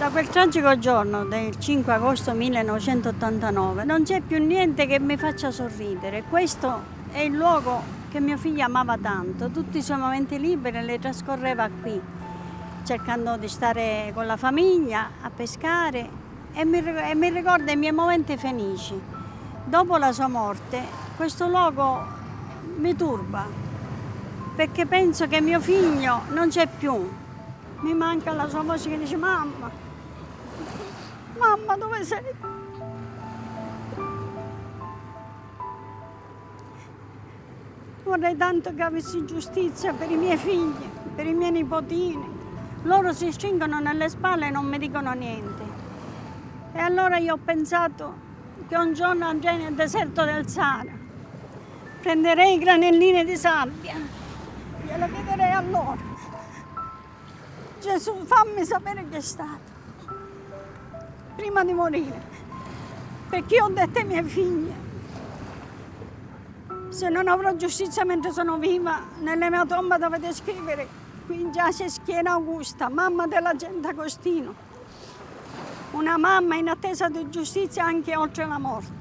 Da quel tragico giorno del 5 agosto 1989 non c'è più niente che mi faccia sorridere. Questo è il luogo che mio figlio amava tanto. Tutti i suoi momenti liberi li trascorreva qui, cercando di stare con la famiglia, a pescare e mi, e mi ricorda i miei momenti felici. Dopo la sua morte questo luogo mi turba perché penso che mio figlio non c'è più. Mi manca la sua voce che dice mamma, Mamma, dove sei? Vorrei tanto che avessi giustizia per i miei figli, per i miei nipotini. Loro si stringono nelle spalle e non mi dicono niente. E allora io ho pensato che un giorno andrei nel deserto del Sahara, prenderei i granellini di sabbia, glielo chiederei a loro. Gesù, fammi sapere che è stato prima di morire, perché io ho detto ai miei figli, se non avrò giustizia mentre sono viva, nella mia tomba dovete scrivere, qui giace Schiena Augusta, mamma della gente Agostino, una mamma in attesa di giustizia anche oltre la morte.